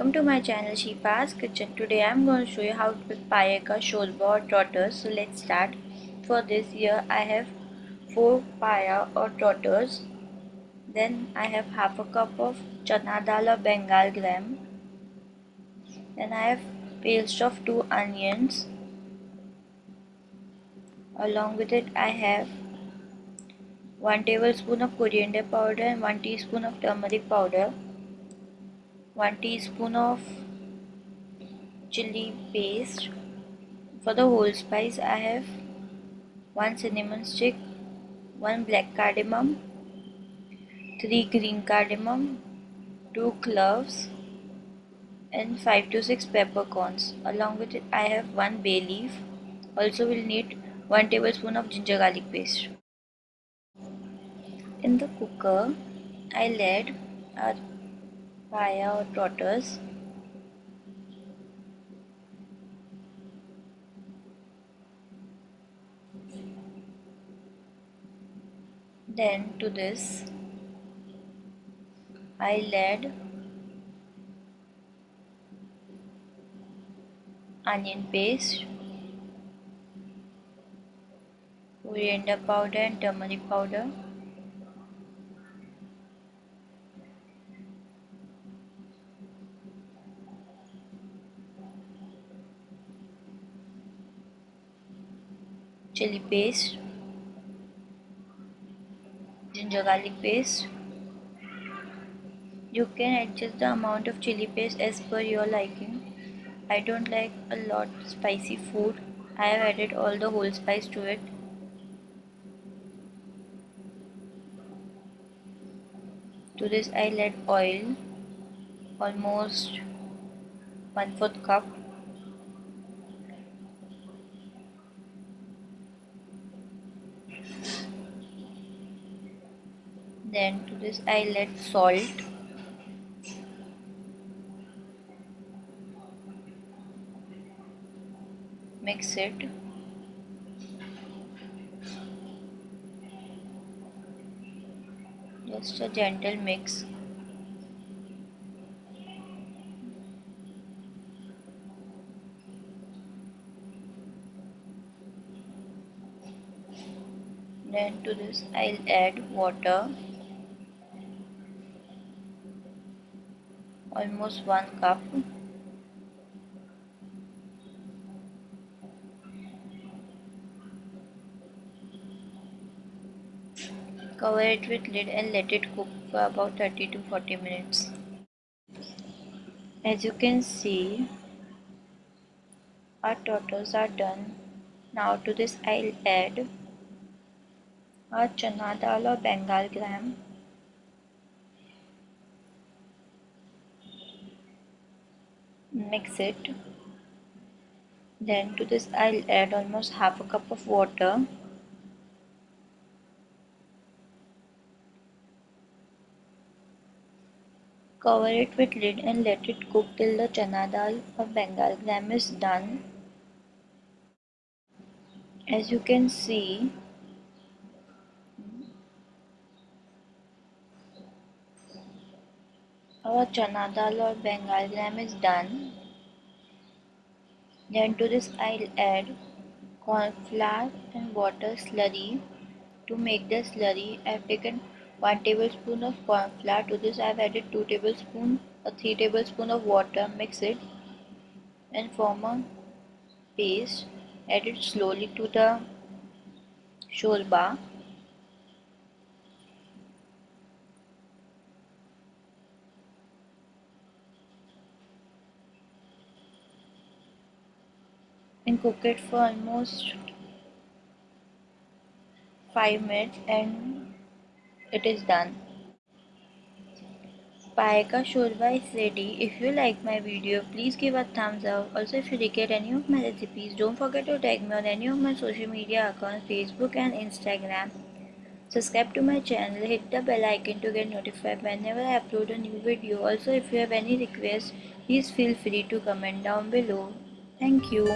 Welcome to my channel Shifa's Kitchen. Today I'm going to show you how to make payeka shorba or trotters. So let's start. For this here I have 4 paya or trotters. Then I have half a cup of chana dal or bengal gram. Then I have paste of 2 onions. Along with it I have 1 tablespoon of coriander powder and 1 teaspoon of turmeric powder 1 teaspoon of chili paste. For the whole spice I have 1 cinnamon stick 1 black cardamom 3 green cardamom 2 cloves and 5 to 6 peppercorns. Along with it I have 1 bay leaf. Also will need 1 tablespoon of ginger garlic paste. In the cooker I add a trotters then to this I'll add onion paste coriander powder and turmeric powder chili paste ginger garlic paste. You can adjust the amount of chili paste as per your liking. I don't like a lot spicy food. I have added all the whole spice to it. To this I'll add oil almost 1 4th cup then to this I'll add salt. Mix it. Just a gentle mix. Then to this I'll add water almost 1 cup. Cover it with lid and let it cook for about 30 to 40 minutes. As you can see our trotters are done. Now to this I'll add our chana dal or bengal gram mix it. Then to this I'll add almost half a cup of water. Cover it with lid and let it cook till the chana dal or bengal gram is done. As you can see Our chana dal or bengal gram is done. Then to this I'll add corn flour and water slurry. To make the slurry I've taken 1 tablespoon of corn flour. To this I've added 2 tablespoon or 3 tablespoon of water. Mix it and form a paste. Add it slowly to the shorba and cook it for almost 5 minutes and it is done. Payeka Shorba is ready. If you like my video, please give a thumbs up. Also, if you regret any of my recipes, don't forget to tag me on any of my social media accounts, Facebook and Instagram. Subscribe to my channel, hit the bell icon to get notified whenever I upload a new video. Also, if you have any requests, please feel free to comment down below. Thank you.